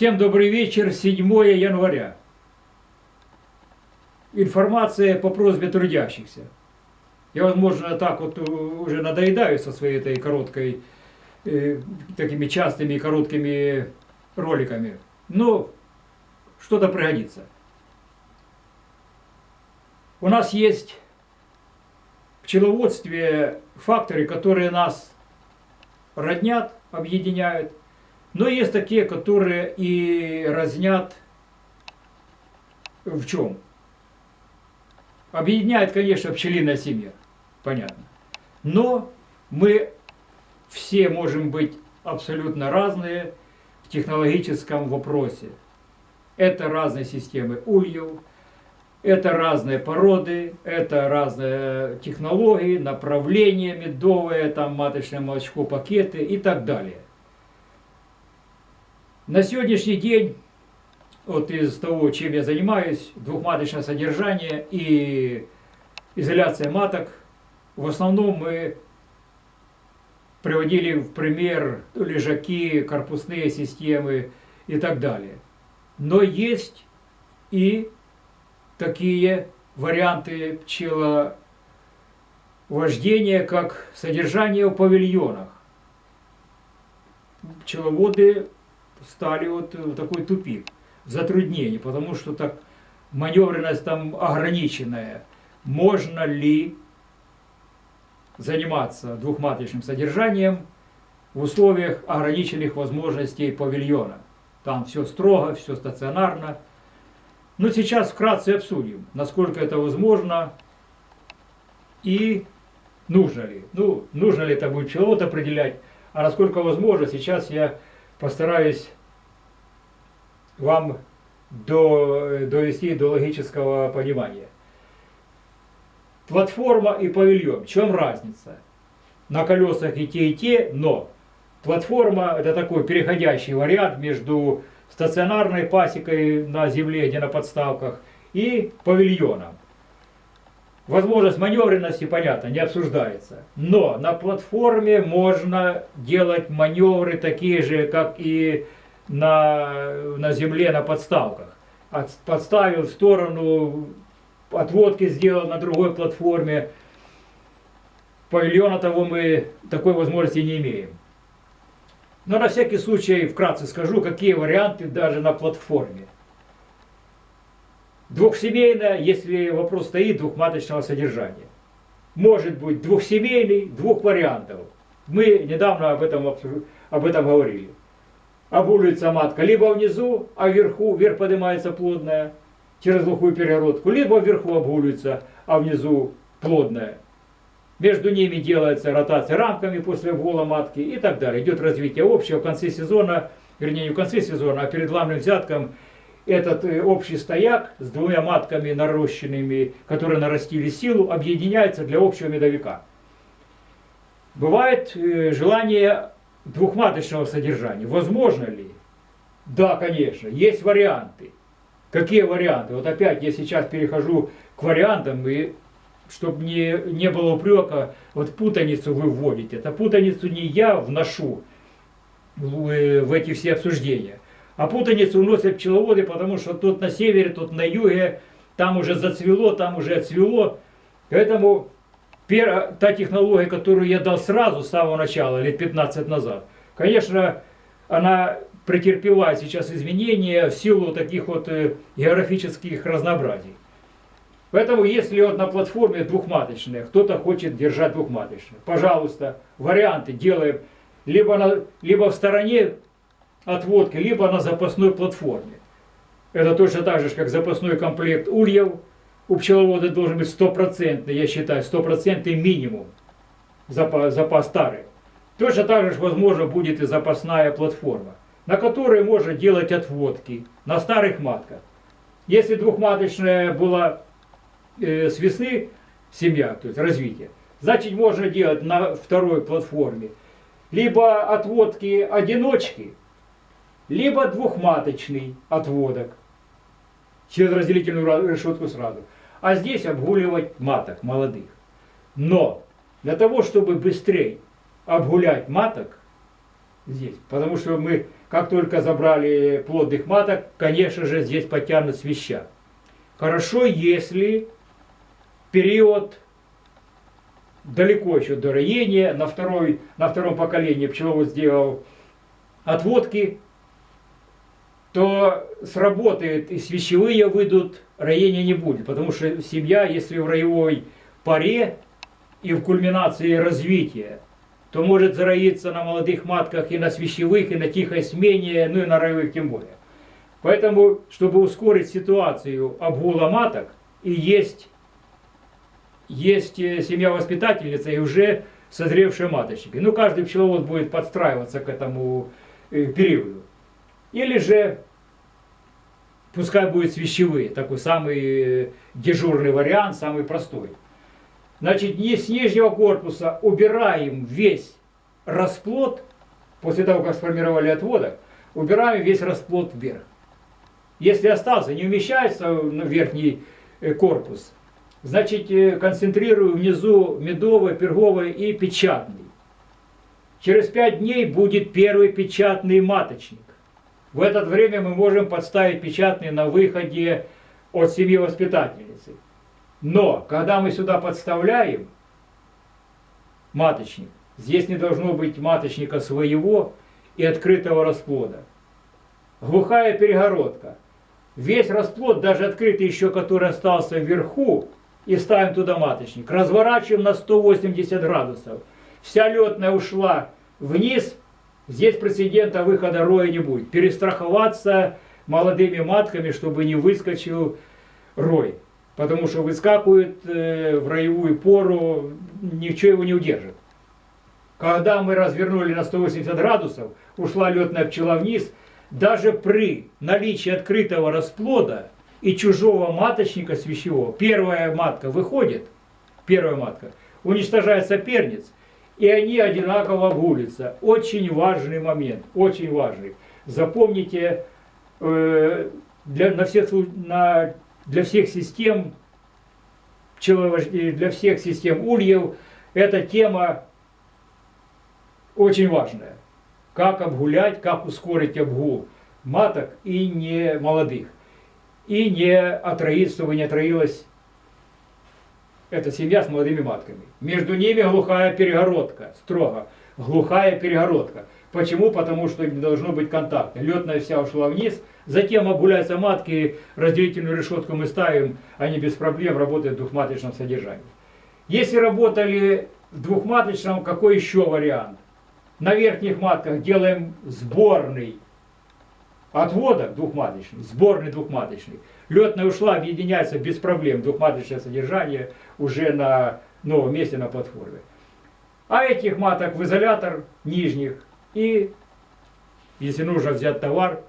Всем добрый вечер, 7 января. Информация по просьбе трудящихся. Я, возможно, так вот уже надоедаю со своей этой короткой, э, такими частыми короткими роликами. Но что-то пригодится. У нас есть в пчеловодстве факторы, которые нас роднят, объединяют, но есть такие, которые и разнят в чем? Объединяет, конечно, пчелиная семья, понятно. Но мы все можем быть абсолютно разные в технологическом вопросе. Это разные системы ульев, это разные породы, это разные технологии, направления медовые, там маточное молочко, пакеты и так далее. На сегодняшний день, вот из того, чем я занимаюсь, двухматочное содержание и изоляция маток, в основном мы приводили в пример лежаки, корпусные системы и так далее. Но есть и такие варианты пчеловождения, как содержание в павильонах. Пчеловоды стали вот в такой тупик, затруднение, потому что так маневренность там ограниченная. Можно ли заниматься двухматочным содержанием в условиях ограниченных возможностей павильона? Там все строго, все стационарно. Но сейчас вкратце обсудим, насколько это возможно и нужно ли. Ну, нужно ли это будет чего-то определять, а насколько возможно, сейчас я постараюсь вам до, довести до логического понимания. Платформа и павильон. В чем разница? На колесах и те, и те, но платформа это такой переходящий вариант между стационарной пасекой на земле, где на подставках, и павильоном. Возможность маневренности, понятно, не обсуждается. Но на платформе можно делать маневры такие же, как и на, на земле, на подставках. От, подставил в сторону, отводки сделал на другой платформе. Павильона того мы такой возможности не имеем. Но на всякий случай вкратце скажу, какие варианты даже на платформе. Двухсемейная, если вопрос стоит, двухматочного содержания. Может быть двухсемейный, двух вариантов. Мы недавно об этом, об этом говорили. Обулится матка либо внизу, а вверху, вверх поднимается плодная, через глухую перегородку, либо вверху обгуливается, а внизу плодная. Между ними делается ротация рамками после обгула матки и так далее. Идет развитие общего в конце сезона, вернее не в конце сезона, а перед главным взятком этот э, общий стояк с двумя матками нарощенными, которые нарастили силу, объединяется для общего медовика. Бывает э, желание двухматочного содержания. Возможно ли? Да, конечно, есть варианты. Какие варианты? Вот опять я сейчас перехожу к вариантам, и чтобы не, не было упрека, вот путаницу вы вводите. Это путаницу не я вношу в, э, в эти все обсуждения, а путаницу вносят пчеловоды, потому что тут на севере, тут на юге, там уже зацвело, там уже отцвело. Поэтому та технология, которую я дал сразу, с самого начала, лет 15 назад, конечно, она претерпевает сейчас изменения в силу таких вот э, географических разнообразий. Поэтому, если вот на платформе двухматочная, кто-то хочет держать двухматочную, пожалуйста, варианты делаем либо, на, либо в стороне отводки, либо на запасной платформе. Это точно так же, как запасной комплект ульев. У пчеловода должен быть стопроцентный, я считаю, стопроцентный минимум запас, запас старый. Точно так же, возможно, будет и запасная платформа, на которой можно делать отводки на старых матках. Если двухматочная была э, с весны семья, то есть развитие, значит можно делать на второй платформе либо отводки одиночки, либо двухматочный отводок через разделительную решетку сразу. А здесь обгуливать маток молодых. Но для того, чтобы быстрее обгулять маток, здесь. Потому что мы, как только забрали плодных маток, конечно же, здесь потянут свища. Хорошо, если период далеко еще до роения, на, второй, на втором поколении пчеловод сделал отводки, то сработает и свящевые выйдут, роения не будет. Потому что семья, если в роевой паре и в кульминации развития, то может зароиться на молодых матках и на свящевых, и на тихой смене, ну и на роевых тем более. Поэтому, чтобы ускорить ситуацию обгула маток, и есть, есть э, семья-воспитательница и уже созревшие маточники. Ну, каждый пчеловод будет подстраиваться к этому э, периоду. Или же, пускай будет свящевые, такой самый э, дежурный вариант, самый простой. Значит, с нижнего корпуса убираем весь расплод, после того, как сформировали отводок, убираем весь расплод вверх. Если остался, не умещается на верхний э, корпус, значит э, концентрирую внизу медовый, перговый и печатный. Через пять дней будет первый печатный маточник. В это время мы можем подставить печатный на выходе от семьи воспитательницы. Но, когда мы сюда подставляем маточник, здесь не должно быть маточника своего и открытого расплода. Глухая перегородка. Весь расплод, даже открытый еще, который остался вверху, и ставим туда маточник. Разворачиваем на 180 градусов. Вся летная ушла вниз, здесь прецедента выхода роя не будет. Перестраховаться молодыми матками, чтобы не выскочил рой потому что выскакивает э, в роевую пору, ничего его не удержит. Когда мы развернули на 180 градусов, ушла летная пчела вниз, даже при наличии открытого расплода и чужого маточника свящевого, первая матка выходит, первая матка, уничтожает соперниц, и они одинаково гулятся. Очень важный момент, очень важный. Запомните, э, для, на, всех, на для всех систем для всех систем ульев эта тема очень важная. Как обгулять, как ускорить обгул маток и не молодых. И не отроить, чтобы не отроилась эта семья с молодыми матками. Между ними глухая перегородка, строго. Глухая перегородка. Почему? Потому что не должно быть контакта. Летная вся ушла вниз, затем обгуляются матки, разделительную решетку мы ставим, они без проблем работают в двухматочном содержании. Если работали в двухматочном, какой еще вариант? На верхних матках делаем сборный отводок двухматочный, сборный двухматочный. Летная ушла, объединяется без проблем двухматочное содержание уже на новом месте на платформе. А этих маток в изолятор нижних и если нужно взять товар,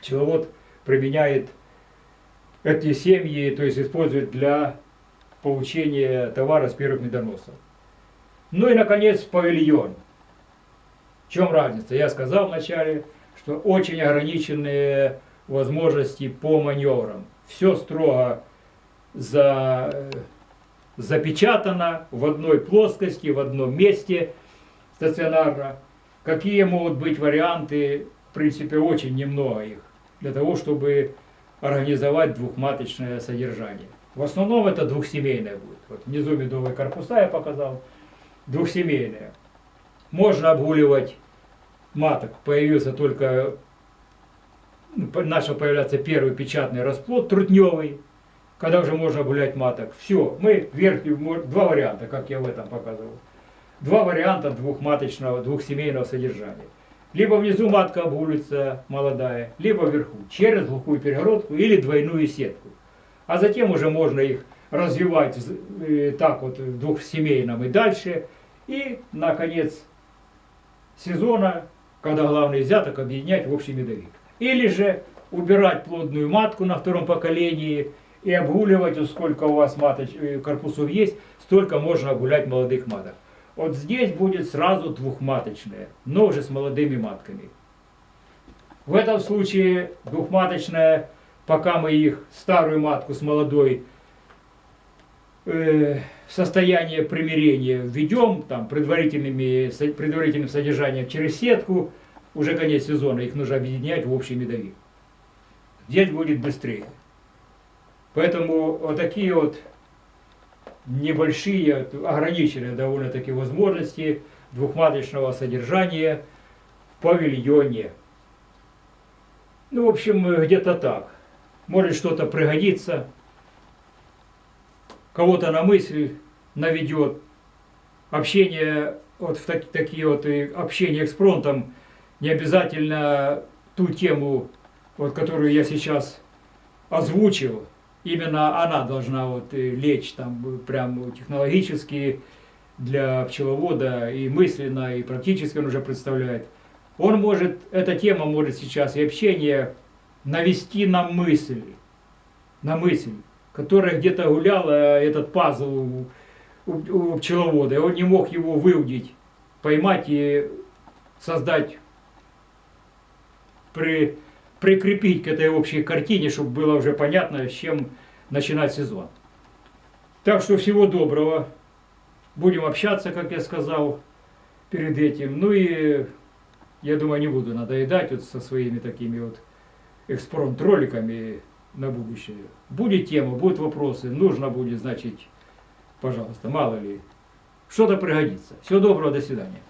пчеловод применяет эти семьи, то есть использует для получения товара с первых медоносов. Ну и, наконец, павильон. В чем разница? Я сказал вначале, что очень ограниченные возможности по маневрам. Все строго за, запечатано в одной плоскости, в одном месте стационарно. Какие могут быть варианты? В принципе, очень немного их, для того, чтобы организовать двухматочное содержание. В основном это двухсемейное будет. Вот внизу медовые корпуса я показал. Двухсемейное. Можно обгуливать маток. Появился только, ну, начал появляться первый печатный расплод, трутневый, когда уже можно гулять маток. Все, мы верхний, два варианта, как я в этом показывал два варианта двухматочного, двухсемейного содержания. Либо внизу матка обгулится молодая, либо вверху, через глухую перегородку или двойную сетку. А затем уже можно их развивать э, так вот в двухсемейном и дальше. И, наконец, сезона, когда главный взяток, объединять в общий медовик. Или же убирать плодную матку на втором поколении и обгуливать, сколько у вас маточ, э, корпусов есть, столько можно обгулять молодых маток. Вот здесь будет сразу двухматочная, но уже с молодыми матками. В этом случае двухматочная, пока мы их, старую матку с молодой, состояние примирения введем, там, предварительными, предварительным содержанием через сетку, уже конец сезона, их нужно объединять в общий медовик. Здесь будет быстрее. Поэтому вот такие вот небольшие, ограниченные довольно-таки возможности двухматочного содержания в павильоне. Ну, в общем, э, где-то так. Может что-то пригодится, кого-то на мысль наведет. Общение, вот в так- такие вот и общение экспромтом, не обязательно ту тему, вот, которую я сейчас озвучил, именно она должна вот лечь там прям технологически для пчеловода и мысленно, и практически он уже представляет. Он может, эта тема может сейчас и общение навести на мысль, на мысль, которая где-то гуляла, этот пазл у, у- у пчеловода, и он не мог его выудить, поймать и создать, при, прикрепить к этой общей картине, чтобы было уже понятно, с чем начинать сезон. Так что всего доброго. Будем общаться, как я сказал перед этим. Ну и я думаю, не буду надоедать вот со своими такими вот экспромт-роликами на будущее. Будет тема, будут вопросы, нужно будет, значит, пожалуйста, мало ли, что-то пригодится. Всего доброго, до свидания.